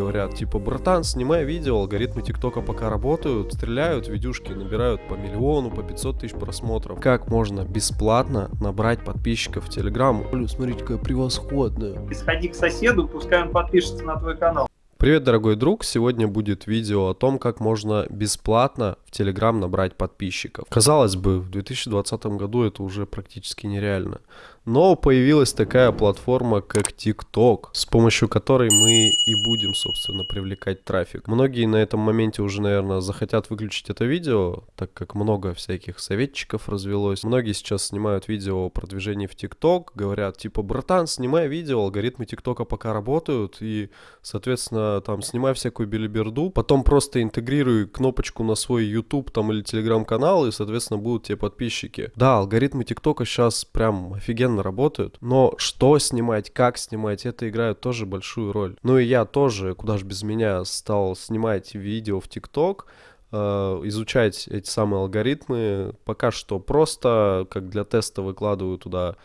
говорят, типа, братан, снимай видео, алгоритмы ТикТока пока работают, стреляют, видюшки набирают по миллиону, по 500 тысяч просмотров. Как можно бесплатно набрать подписчиков в Телеграм? Смотрите, какая превосходная. Сходи к соседу, пускай он подпишется на твой канал. Привет, дорогой друг! Сегодня будет видео о том, как можно бесплатно в Telegram набрать подписчиков. Казалось бы, в 2020 году это уже практически нереально. Но появилась такая платформа, как TikTok, с помощью которой мы и будем, собственно, привлекать трафик. Многие на этом моменте уже, наверное, захотят выключить это видео, так как много всяких советчиков развелось. Многие сейчас снимают видео о продвижении в TikTok, говорят, типа, братан, снимай видео, алгоритмы ТикТока пока работают, и, соответственно, там, снимай всякую билиберду, потом просто интегрируй кнопочку на свой YouTube там или Telegram канал, и, соответственно, будут тебе подписчики. Да, алгоритмы ТикТока сейчас прям офигенно офигенно работают, но что снимать, как снимать, это играет тоже большую роль. Ну и я тоже, куда же без меня, стал снимать видео в ТикТок, э, изучать эти самые алгоритмы. Пока что просто, как для теста, выкладываю туда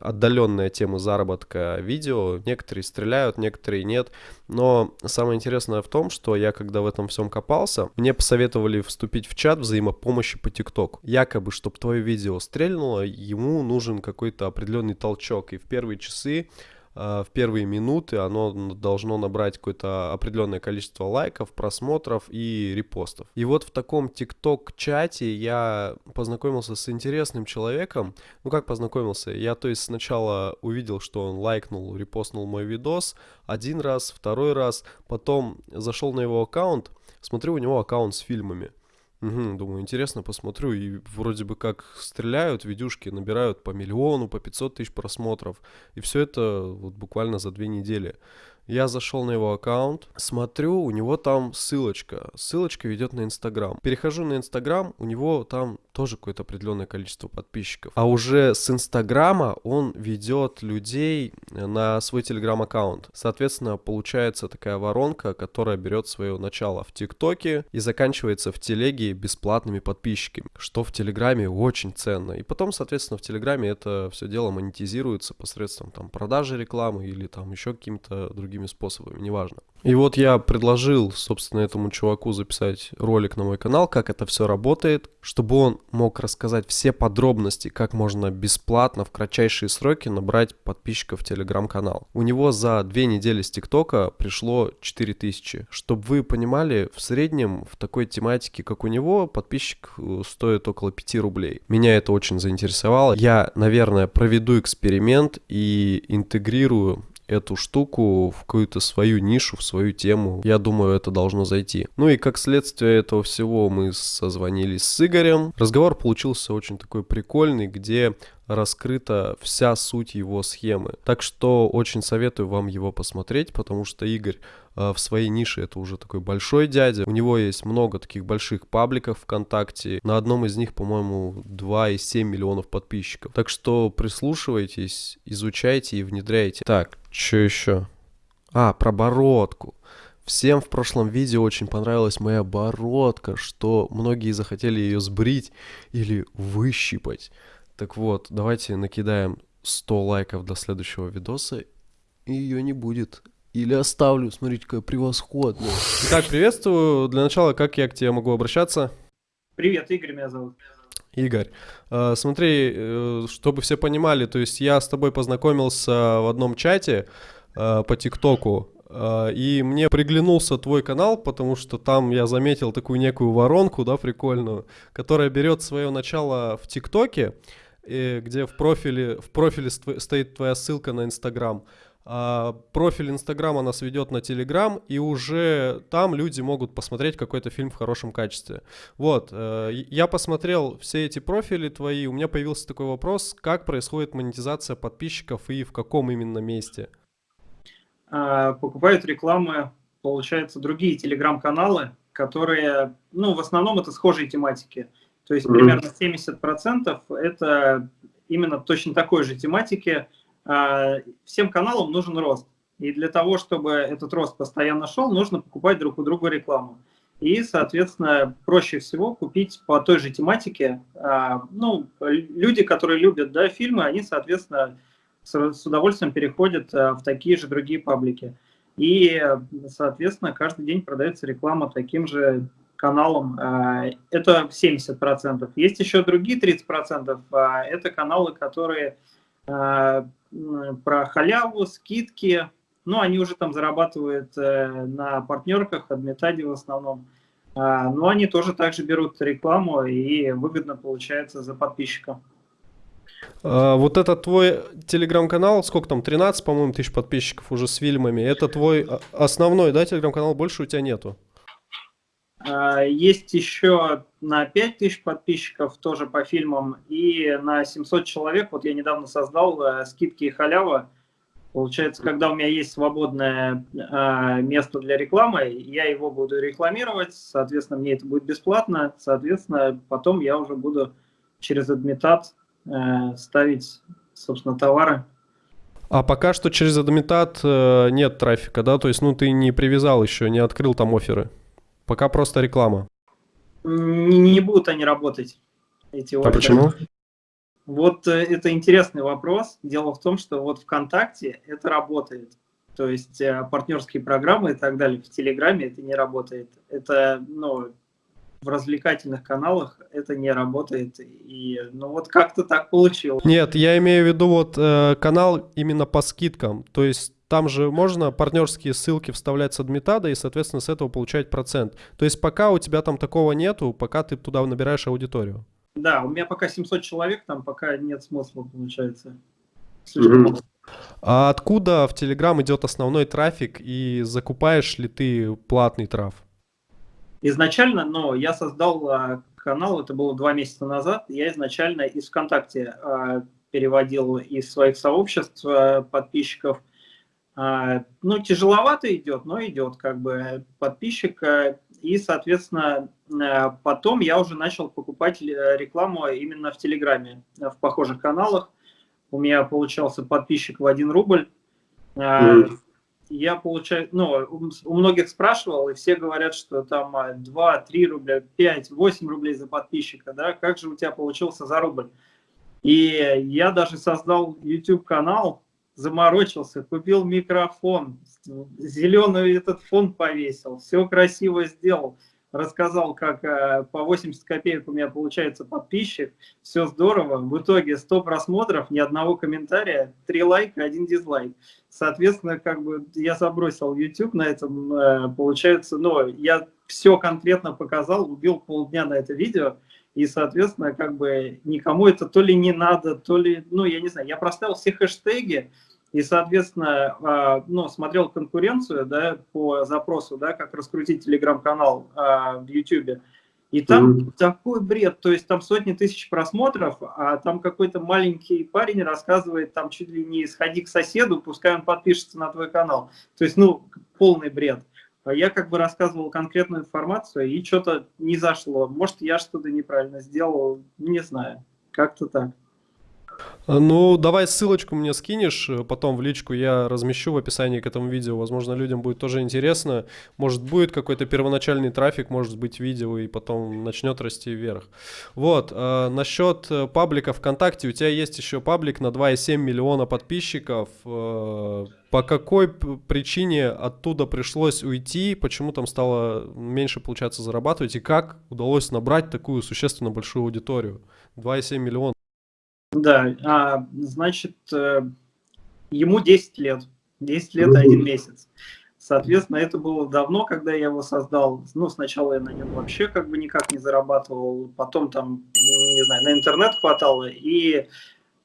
отдаленная тема заработка видео. Некоторые стреляют, некоторые нет. Но самое интересное в том, что я когда в этом всем копался, мне посоветовали вступить в чат взаимопомощи по ТикТок. Якобы, чтобы твое видео стрельнуло, ему нужен какой-то определенный толчок. И в первые часы в первые минуты оно должно набрать какое-то определенное количество лайков, просмотров и репостов. И вот в таком ТикТок-чате я познакомился с интересным человеком. Ну как познакомился? Я то есть сначала увидел, что он лайкнул, репостнул мой видос один раз, второй раз, потом зашел на его аккаунт, смотрю, у него аккаунт с фильмами. Угу, думаю, интересно, посмотрю. И вроде бы как стреляют, видюшки набирают по миллиону, по 500 тысяч просмотров. И все это вот буквально за две недели. Я зашел на его аккаунт, смотрю, у него там ссылочка. Ссылочка ведет на Инстаграм. Перехожу на Инстаграм, у него там тоже какое-то определенное количество подписчиков. А уже с Инстаграма он ведет людей на свой Телеграм-аккаунт. Соответственно, получается такая воронка, которая берет свое начало в ТикТоке и заканчивается в Телеге бесплатными подписчиками, что в Телеграме очень ценно. И потом, соответственно, в Телеграме это все дело монетизируется посредством там продажи рекламы или там еще какими-то другими другими способами, неважно. И вот я предложил, собственно, этому чуваку записать ролик на мой канал, как это все работает, чтобы он мог рассказать все подробности, как можно бесплатно в кратчайшие сроки набрать подписчиков в телеграм-канал. У него за две недели с ТикТока пришло 4000. Чтобы вы понимали, в среднем в такой тематике, как у него, подписчик э, стоит около 5 рублей. Меня это очень заинтересовало. Я, наверное, проведу эксперимент и интегрирую эту штуку в какую-то свою нишу, в свою тему. Я думаю, это должно зайти. Ну и как следствие этого всего мы созвонились с Игорем. Разговор получился очень такой прикольный, где раскрыта вся суть его схемы. Так что очень советую вам его посмотреть, потому что Игорь в своей нише это уже такой большой дядя. У него есть много таких больших пабликов ВКонтакте. На одном из них, по-моему, 2,7 миллионов подписчиков. Так что прислушивайтесь, изучайте и внедряйте. Так, что еще? А, про бородку. Всем в прошлом видео очень понравилась моя бородка, что многие захотели ее сбрить или выщипать. Так вот, давайте накидаем 100 лайков до следующего видоса, и ее не будет. Или оставлю, смотрите, какая превосходная. Итак, приветствую. Для начала, как я к тебе могу обращаться? Привет, Игорь меня зовут. Игорь, э, смотри, э, чтобы все понимали, то есть я с тобой познакомился в одном чате э, по ТикТоку, и мне приглянулся твой канал, потому что там я заметил такую некую воронку, да, прикольную, которая берет свое начало в ТикТоке, где в профиле, в профиле стоит твоя ссылка на Инстаграм. А профиль Инстаграма нас ведет на Телеграм, и уже там люди могут посмотреть какой-то фильм в хорошем качестве. Вот, э, я посмотрел все эти профили твои, у меня появился такой вопрос, как происходит монетизация подписчиков и в каком именно месте? А, покупают рекламы, получается, другие телеграм-каналы, которые, ну, в основном это схожие тематики. То есть примерно 70% это именно точно такой же тематики. А, всем каналам нужен рост. И для того, чтобы этот рост постоянно шел, нужно покупать друг у друга рекламу. И, соответственно, проще всего купить по той же тематике. А, ну, люди, которые любят да, фильмы, они, соответственно, с удовольствием переходят а, в такие же другие паблики. И, соответственно, каждый день продается реклама таким же каналам. Это 70%. Есть еще другие 30%. Это каналы, которые про халяву, скидки, ну, они уже там зарабатывают э, на партнерках, адмитаде в основном. А, но они тоже также берут рекламу и выгодно получается за подписчика. А, вот это твой телеграм-канал, сколько там, 13, по-моему, тысяч подписчиков уже с фильмами. Это твой а, основной, да, телеграм-канал, больше у тебя нету? А, есть еще на 5000 подписчиков тоже по фильмам и на 700 человек, вот я недавно создал э, скидки и халява. Получается, когда у меня есть свободное э, место для рекламы, я его буду рекламировать, соответственно, мне это будет бесплатно, соответственно, потом я уже буду через адмитат э, ставить, собственно, товары. А пока что через адмитат э, нет трафика, да? То есть, ну, ты не привязал еще, не открыл там оферы? Пока просто реклама. Не, не будут они работать, эти А почему? Вот э, это интересный вопрос. Дело в том, что вот ВКонтакте это работает. То есть э, партнерские программы и так далее. В Телеграме это не работает. Это, ну, в развлекательных каналах это не работает. И, ну, вот как-то так получилось. Нет, я имею в виду вот э, канал именно по скидкам. То есть там же можно партнерские ссылки вставлять с адмитада и, соответственно, с этого получать процент. То есть пока у тебя там такого нету, пока ты туда набираешь аудиторию. Да, у меня пока 700 человек, там пока нет смысла, получается. А откуда в Telegram идет основной трафик и закупаешь ли ты платный траф? Изначально, но я создал а, канал, это было два месяца назад, я изначально из ВКонтакте а, переводил из своих сообществ а, подписчиков ну, тяжеловато идет, но идет как бы подписчик. И, соответственно, э, потом я уже начал покупать э, рекламу именно в Телеграме, в похожих каналах. У меня получался подписчик в 1 рубль. Mm. Я получаю, ну, у многих спрашивал, и все говорят, что там 2, 3 рубля, 5, 8 рублей за подписчика, да, как же у тебя получился за рубль? И я даже создал YouTube-канал, заморочился, купил микрофон, зеленый этот фон повесил, все красиво сделал, рассказал, как э, по 80 копеек у меня получается подписчик, все здорово, в итоге 100 просмотров, ни одного комментария, 3 лайка, один дизлайк. Соответственно, как бы я забросил YouTube на этом, э, получается, но я все конкретно показал, убил полдня на это видео, и, соответственно, как бы никому это то ли не надо, то ли, ну, я не знаю, я проставил все хэштеги, и, соответственно, а, ну, смотрел конкуренцию да, по запросу, да, как раскрутить телеграм-канал а, в YouTube. И там mm -hmm. такой бред, то есть там сотни тысяч просмотров, а там какой-то маленький парень рассказывает, там чуть ли не сходи к соседу, пускай он подпишется на твой канал. То есть, ну, полный бред. Я как бы рассказывал конкретную информацию, и что-то не зашло. Может, я что-то неправильно сделал, не знаю. Как-то так. Ну, давай ссылочку мне скинешь, э, потом в личку я размещу в описании к этому видео. Возможно, людям будет тоже интересно. Может, будет какой-то первоначальный трафик, может быть, видео, и потом начнет расти вверх. Вот, э, насчет паблика ВКонтакте. У тебя есть еще паблик на 2,7 миллиона подписчиков. Э, по какой причине оттуда пришлось уйти? Почему там стало меньше получаться зарабатывать? И как удалось набрать такую существенно большую аудиторию? 2,7 миллиона. Да, а, значит, э, ему 10 лет. 10 лет и один месяц. Соответственно, это было давно, когда я его создал. Ну, сначала я на нем вообще как бы никак не зарабатывал, потом там, не знаю, на интернет хватало. И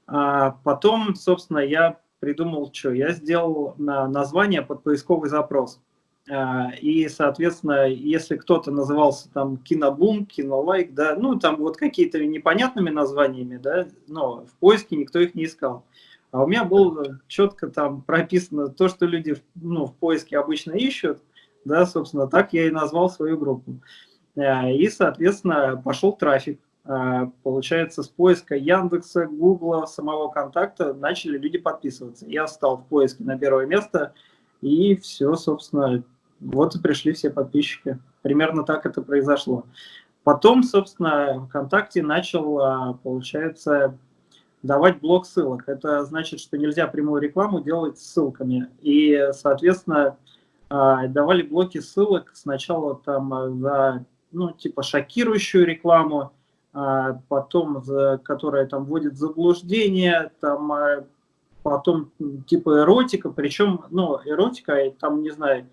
а, потом, собственно, я придумал, что я сделал на название под поисковый запрос. А, и, соответственно, если кто-то назывался там кинобум, кинолайк, да, ну, там вот какие-то непонятными названиями, да, но в поиске никто их не искал. А у меня было четко там прописано то, что люди ну, в поиске обычно ищут, да, собственно, так я и назвал свою группу. А, и, соответственно, пошел трафик. А, получается, с поиска Яндекса, Гугла, самого контакта начали люди подписываться. Я стал в поиске на первое место, и все, собственно, вот и пришли все подписчики. Примерно так это произошло. Потом, собственно, ВКонтакте начал, а, получается, давать блок ссылок. Это значит, что нельзя прямую рекламу делать ссылками. И, соответственно, а, давали блоки ссылок сначала там за, ну, типа шокирующую рекламу, а, потом, за, которая там вводит заблуждение, там, а, потом типа эротика, причем, ну, эротика, там, не знаю,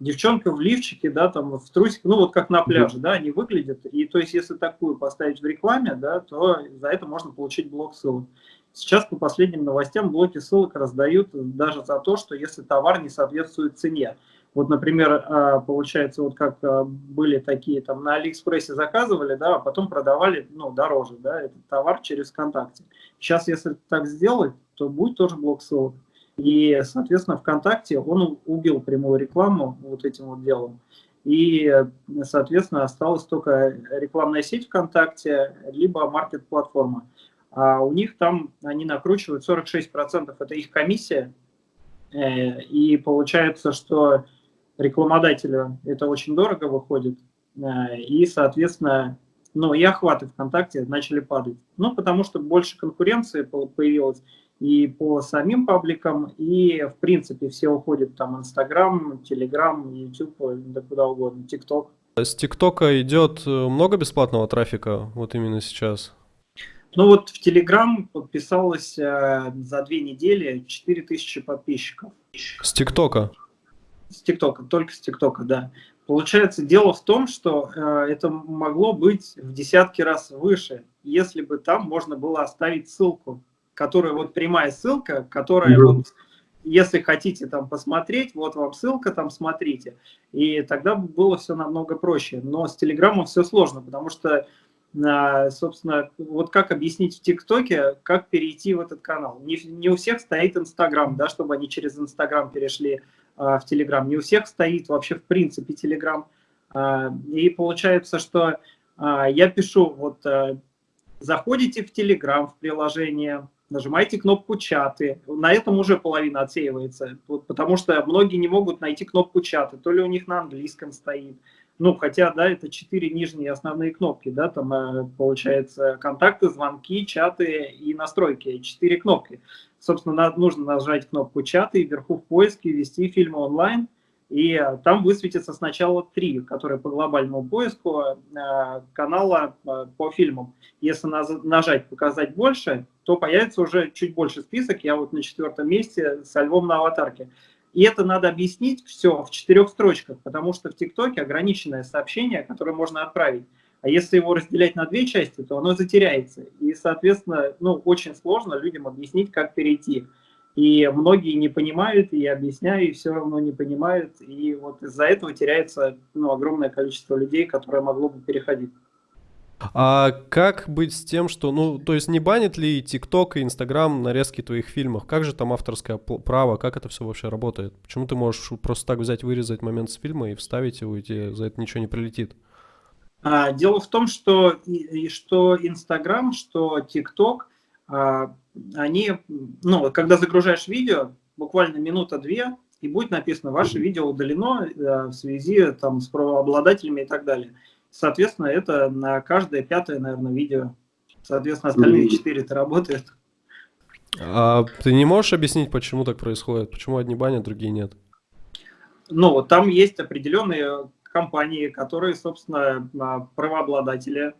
девчонка в лифчике, да, там в трусике, ну вот как на пляже, да, они выглядят. И то есть, если такую поставить в рекламе, да, то за это можно получить блок ссылок. Сейчас по последним новостям блоки ссылок раздают даже за то, что если товар не соответствует цене. Вот, например, а, получается, вот как а, были такие, там на Алиэкспрессе заказывали, да, а потом продавали, ну, дороже, да, этот товар через ВКонтакте. Сейчас, если так сделать, то будет тоже блок ссылок. И, соответственно, ВКонтакте он убил прямую рекламу вот этим вот делом. И, соответственно, осталась только рекламная сеть ВКонтакте, либо маркет-платформа. А у них там они накручивают 46%, это их комиссия. Э, и получается, что рекламодателю это очень дорого выходит. Э, и, соответственно, ну и охваты ВКонтакте начали падать. Ну, потому что больше конкуренции появилось и по самим пабликам, и в принципе все уходят там Инстаграм, Телеграм, Ютуб, да куда угодно, ТикТок. С ТикТока идет э, много бесплатного трафика вот именно сейчас? Ну вот в Телеграм подписалось э, за две недели 4000 подписчиков. С ТикТока? С ТикТока, только с ТикТока, да. Получается, дело в том, что э, это могло быть в десятки раз выше, если бы там можно было оставить ссылку которая вот прямая ссылка, которая mm -hmm. вот, если хотите там посмотреть, вот вам ссылка, там смотрите. И тогда было все намного проще. Но с Телеграмом все сложно, потому что, а, собственно, вот как объяснить в ТикТоке, как перейти в этот канал. Не, не у всех стоит Инстаграм, да, чтобы они через Инстаграм перешли а, в Телеграм. Не у всех стоит вообще в принципе Телеграм. А, и получается, что а, я пишу, вот а, заходите в Телеграм, в приложение, нажимаете кнопку «Чаты». На этом уже половина отсеивается, потому что многие не могут найти кнопку «Чаты», то ли у них на английском стоит. Ну, хотя, да, это четыре нижние основные кнопки, да, там э, получается контакты, звонки, чаты и настройки, четыре кнопки. Собственно, нужно нажать кнопку «Чаты», вверху в поиске ввести фильмы онлайн, и э, там высветится сначала три, которые по глобальному поиску э, канала по фильмам. Если нажать «Показать больше», то появится уже чуть больше список. Я вот на четвертом месте со львом на аватарке. И это надо объяснить все в четырех строчках, потому что в ТикТоке ограниченное сообщение, которое можно отправить. А если его разделять на две части, то оно затеряется. И, соответственно, ну, очень сложно людям объяснить, как перейти. И многие не понимают, и я объясняю, и все равно не понимают. И вот из-за этого теряется ну, огромное количество людей, которое могло бы переходить. А как быть с тем, что, ну, то есть не банит ли ТикТок и Инстаграм нарезки твоих фильмов? Как же там авторское право? Как это все вообще работает? Почему ты можешь просто так взять, вырезать момент с фильма и вставить его, и тебе за это ничего не прилетит? А, дело в том, что, и, что Инстаграм, что ТикТок, а, они, ну, когда загружаешь видео, буквально минута-две, и будет написано, ваше видео удалено а, в связи там, с правообладателями и так далее. Соответственно, это на каждое пятое, наверное, видео. Соответственно, остальные четыре это работает. А ты не можешь объяснить, почему так происходит? Почему одни банят, другие нет? Ну, там есть определенные компании, которые, собственно, а, правообладатели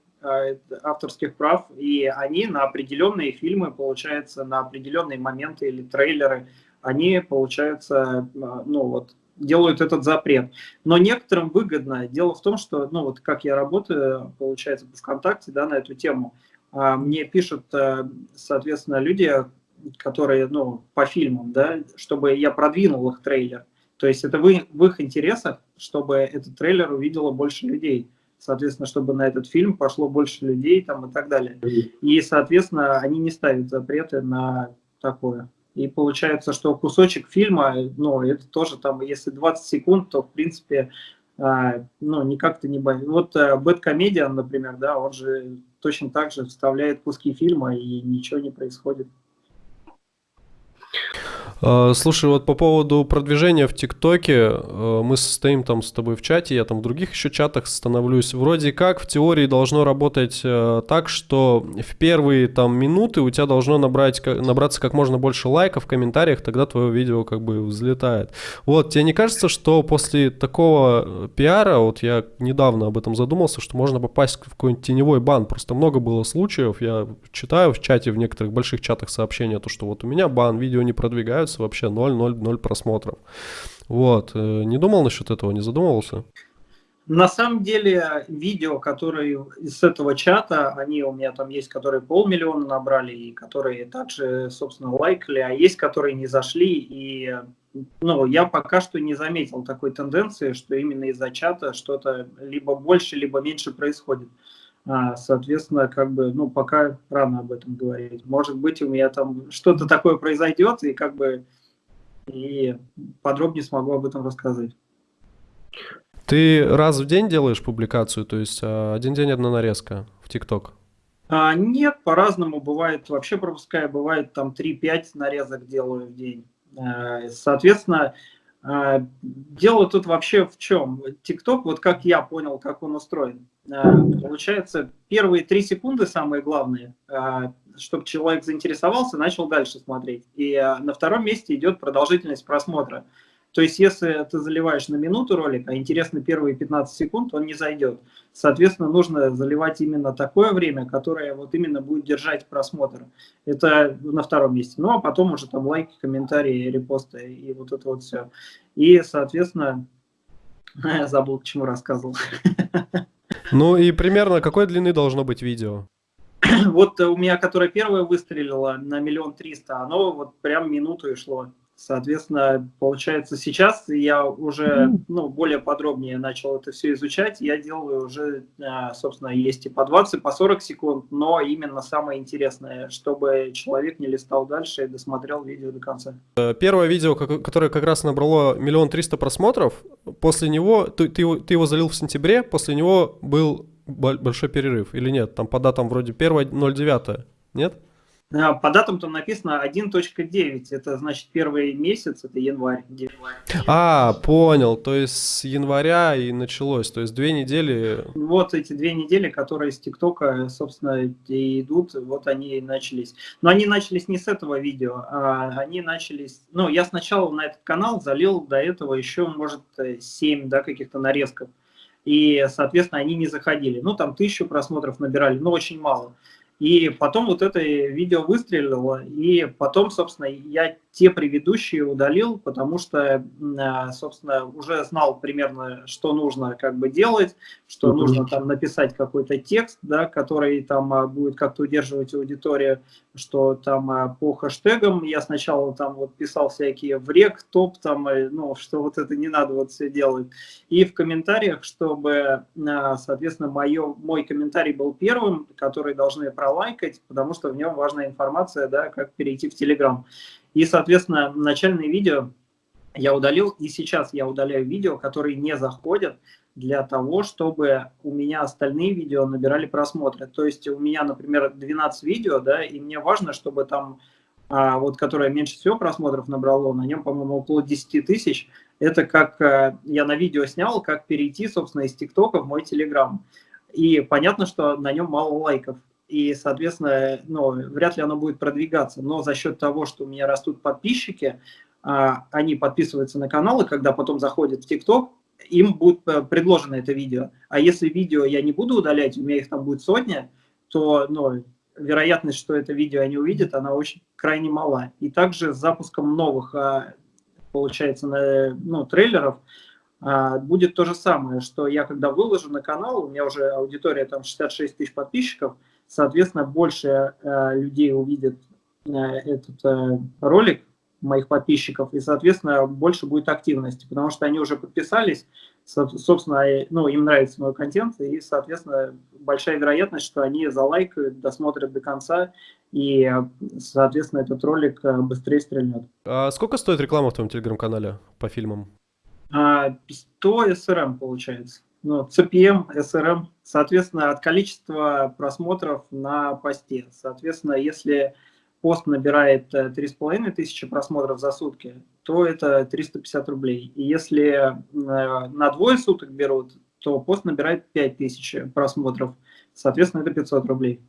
авторских прав, и они на определенные фильмы, получается, на определенные моменты или трейлеры, они, получается, а, ну вот, делают этот запрет. Но некоторым выгодно. Дело в том, что, ну вот как я работаю, получается, по ВКонтакте, да, на эту тему, а, мне пишут, э, соответственно, люди, которые, ну, по фильмам, да, чтобы я продвинул их трейлер. То есть это в их интересах, чтобы этот трейлер увидело больше людей. Соответственно, чтобы на этот фильм пошло больше людей там и так далее. И, соответственно, они не ставят запреты на такое. И получается, что кусочек фильма, ну, это тоже там, если 20 секунд, то, в принципе, а, ну, никак-то не боится. Вот Бэткомедиан, например, да, он же точно так же вставляет куски фильма, и ничего не происходит. А, слушай, вот по поводу продвижения в ТикТоке, э, мы состоим там с тобой в чате, я там в других еще чатах становлюсь. Вроде как в теории должно работать э, так, что в первые там минуты у тебя должно набрать, набраться как можно больше лайков в комментариях, тогда твое видео как бы взлетает. Вот, тебе не кажется, что после такого э, пиара, вот я недавно об этом задумался, что можно попасть в какой-нибудь теневой бан, просто много было случаев, я читаю в чате, в некоторых больших чатах сообщения, то, что вот у меня бан, видео не продвигаются, нравится вообще 0-0-0 просмотров. Вот. Э, не думал насчет этого, не задумывался? На самом деле, видео, которые из этого чата, они у меня там есть, которые полмиллиона набрали, и которые также, собственно, лайкали, а есть, которые не зашли, и ну, я пока что не заметил такой тенденции, что именно из-за чата что-то либо больше, либо меньше происходит. А, соответственно, как бы, ну, пока рано об этом говорить. Может быть, у меня там что-то такое произойдет, и как бы и подробнее смогу об этом рассказать. Ты раз в день делаешь публикацию, то есть а, один день одна нарезка в ТикТок? А, нет, по-разному бывает. Вообще пропуская, бывает там 3-5 нарезок делаю в день. А, соответственно, а, дело тут вообще в чем? ТикТок, вот как я понял, как он устроен. Получается, первые три секунды самые главные чтобы человек заинтересовался, начал дальше смотреть. И на втором месте идет продолжительность просмотра. То есть, если ты заливаешь на минуту ролик, а интересно первые 15 секунд, он не зайдет. Соответственно, нужно заливать именно такое время, которое вот именно будет держать просмотр. Это на втором месте. Ну, а потом уже там лайки, комментарии, репосты и вот это вот все. И, соответственно, я забыл, чему рассказывал. Ну и примерно какой длины должно быть видео? вот у меня, которое первое выстрелило на миллион триста, оно вот прям минуту и шло. Соответственно, получается, сейчас я уже ну, более подробнее начал это все изучать. Я делаю уже, а, собственно, есть и по 20, по 40 секунд, но именно самое интересное, чтобы человек не листал дальше и досмотрел видео до конца. Э, первое видео, которое как раз набрало миллион триста просмотров, после него, ты, ты, ты его залил в сентябре, после него был большой перерыв или нет? Там по датам вроде 1.09, нет? А, по датам там написано 1.9, это значит первый месяц, это январь. А, понял, то есть с января и началось, то есть две недели. Вот эти две недели, которые с ТикТока, собственно, и идут, вот они и начались. Но они начались не с этого видео, а они начались, ну, я сначала на этот канал залил до этого еще, может, 7, да, каких-то нарезков и, соответственно, они не заходили. Ну, там тысячу просмотров набирали, но очень мало. И потом вот это видео выстрелило, и потом, собственно, я те предыдущие удалил, потому что, а, собственно, уже знал примерно, что нужно как бы делать, что -hmm. нужно там написать какой-то текст, да, который там а, будет как-то удерживать аудиторию, что там а, по хэштегам я сначала там вот писал всякие в рек, топ, там, э, ну, что вот это не надо вот все делать. И в комментариях, чтобы, соответственно, мое, мой комментарий был первым, который должны пролайкать, потому что в нем важная информация, да, как перейти в Телеграм. И, соответственно, начальные видео я удалил, и сейчас я удаляю видео, которые не заходят, для того, чтобы у меня остальные видео набирали просмотры. То есть у меня, например, 12 видео, да, и мне важно, чтобы там, а, вот которое меньше всего просмотров набрало, на нем, по-моему, около 10 тысяч, это как а, я на видео снял, как перейти, собственно, из ТикТока в мой Телеграм. И понятно, что на нем мало лайков и, соответственно, ну, вряд ли оно будет продвигаться. Но за счет того, что у меня растут подписчики, а, они подписываются на каналы, когда потом заходят в ТикТок, им будет э, предложено это видео. А если видео я не буду удалять, у меня их там будет сотня, то ну, вероятность, что это видео они увидят, она очень крайне мала. И также с запуском новых, а, получается, ну, трейлеров, а, будет то же самое, что я когда выложу на канал, у меня уже аудитория там 66 тысяч подписчиков, соответственно, больше э, людей увидит э, этот э, ролик, моих подписчиков, и, соответственно, больше будет активности, потому что они уже подписались, собственно, ну, им нравится мой контент, и, соответственно, большая вероятность, что они залайкают, досмотрят до конца, и, соответственно, этот ролик быстрее стрельнет. А сколько стоит реклама в твоем телеграм-канале по фильмам? 100 а, SRM получается CPM, SRM, соответственно, от количества просмотров на посте. Соответственно, если пост набирает 3,5 тысячи просмотров за сутки, то это 350 рублей. И если на двое суток берут, то пост набирает 5 тысяч просмотров, соответственно, это 500 рублей.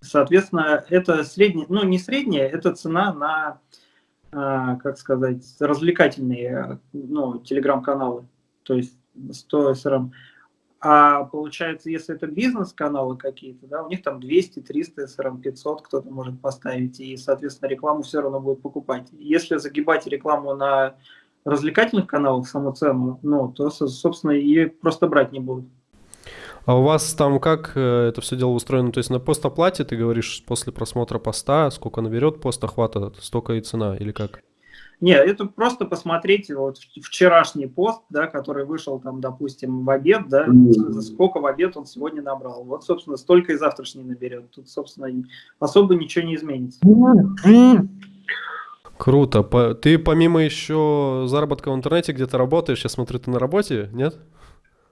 Соответственно, это средняя, ну не средняя, это цена на, как сказать, развлекательные ну, телеграм-каналы. То есть 100 СРМ. А получается, если это бизнес-каналы какие-то, да, у них там 200, 300, SRM 500 кто-то может поставить, и, соответственно, рекламу все равно будет покупать. Если загибать рекламу на развлекательных каналах, саму цену, ну, то, собственно, ее просто брать не будут. А у вас там как э, это все дело устроено? То есть на постоплате ты говоришь после просмотра поста, сколько наберет пост охвата, столько и цена, или как? Нет, это просто посмотреть вот вчерашний пост, да, который вышел там, допустим, в обед, да, сколько в обед он сегодня набрал. Вот, собственно, столько и завтрашний наберет. Тут, собственно, особо ничего не изменится. Круто. Ты помимо еще заработка в интернете где-то работаешь, я смотрю, ты на работе, нет?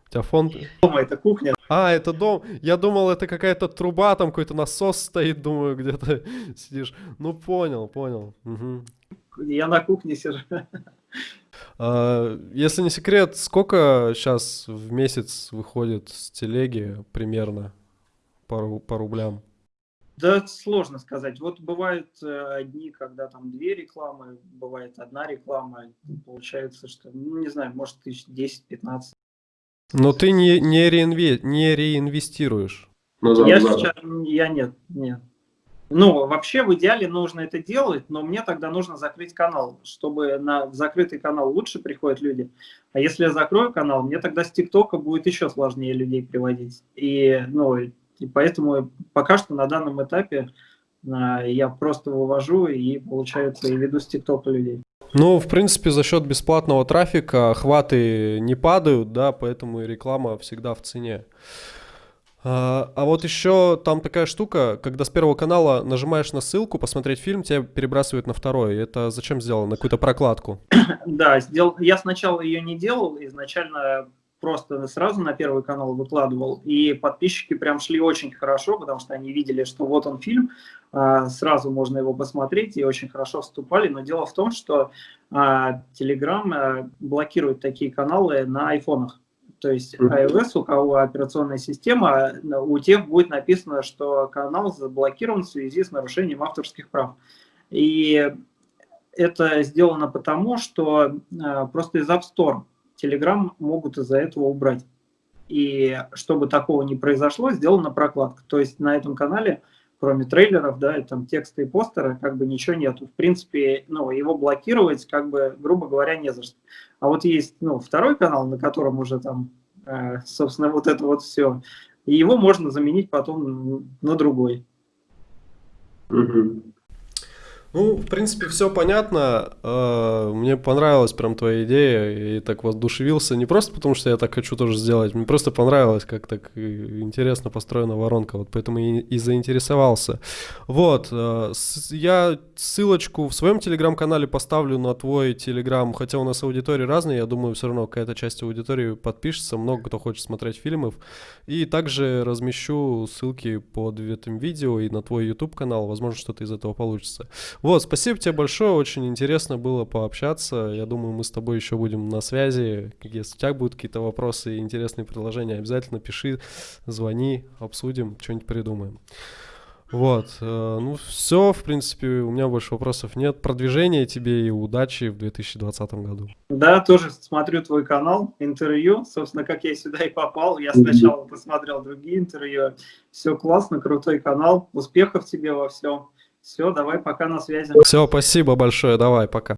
У тебя фонд... Дома, это кухня. А, это дом. Я думал, это какая-то труба, там какой-то насос стоит, думаю, где-то сидишь. Ну, понял, понял. Угу я на кухне сижу. А, если не секрет, сколько сейчас в месяц выходит с телеги примерно по, по рублям? Да, сложно сказать. Вот бывают э, дни, когда там две рекламы, бывает одна реклама. Получается, что, ну, не знаю, может, тысяч 10-15. Но ты не, не, реинве, не реинвестируешь? Ну, да, я да. сейчас, я нет, нет. Ну, вообще в идеале нужно это делать, но мне тогда нужно закрыть канал, чтобы на закрытый канал лучше приходят люди. А если я закрою канал, мне тогда с ТикТока будет еще сложнее людей приводить. И, ну, и поэтому пока что на данном этапе а, я просто вывожу и, получается, и веду с ТикТока людей. Ну, в принципе, за счет бесплатного трафика охваты не падают, да, поэтому и реклама всегда в цене. А, а вот еще там такая штука, когда с первого канала нажимаешь на ссылку посмотреть фильм, тебя перебрасывают на второй. Это зачем сделано? На какую-то прокладку? Да, сделал. я сначала ее не делал, изначально просто сразу на первый канал выкладывал, и подписчики прям шли очень хорошо, потому что они видели, что вот он фильм, а, сразу можно его посмотреть, и очень хорошо вступали. Но дело в том, что а, Telegram э, блокирует такие каналы на айфонах. То есть iOS, у кого операционная система, у тех будет написано, что канал заблокирован в связи с нарушением авторских прав. И это сделано потому, что э, просто из App Store Telegram могут из-за этого убрать. И чтобы такого не произошло, сделана прокладка. То есть на этом канале, кроме трейлеров, да, и там тексты и постеры, как бы ничего нету. В принципе, ну, его блокировать, как бы, грубо говоря, не за что. А вот есть, ну, второй канал, на котором уже там, э, собственно, вот это вот все. И его можно заменить потом на другой. Угу. Ну, в принципе, все понятно. А, мне понравилась прям твоя идея. И так воодушевился. Не просто потому, что я так хочу тоже сделать. Мне просто понравилось, как так интересно построена воронка. Вот поэтому и, и заинтересовался. Вот. А, я ссылочку в своем телеграм-канале поставлю на твой телеграм. Хотя у нас аудитория разная. Я думаю, все равно какая-то часть аудитории подпишется. Много кто хочет смотреть фильмов. И также размещу ссылки под этим видео и на твой YouTube канал. Возможно, что-то из этого получится. Вот, спасибо тебе большое, очень интересно было пообщаться. Я думаю, мы с тобой еще будем на связи. Если у тебя будут какие-то вопросы и интересные предложения, обязательно пиши, звони, обсудим, что-нибудь придумаем. Вот, э, ну все, в принципе, у меня больше вопросов нет. Продвижения тебе и удачи в 2020 году. Да, тоже смотрю твой канал, интервью. Собственно, как я сюда и попал. Я сначала посмотрел другие интервью. Все классно, крутой канал. Успехов тебе во всем. Все, давай, пока на связи. Все, спасибо большое, давай, пока.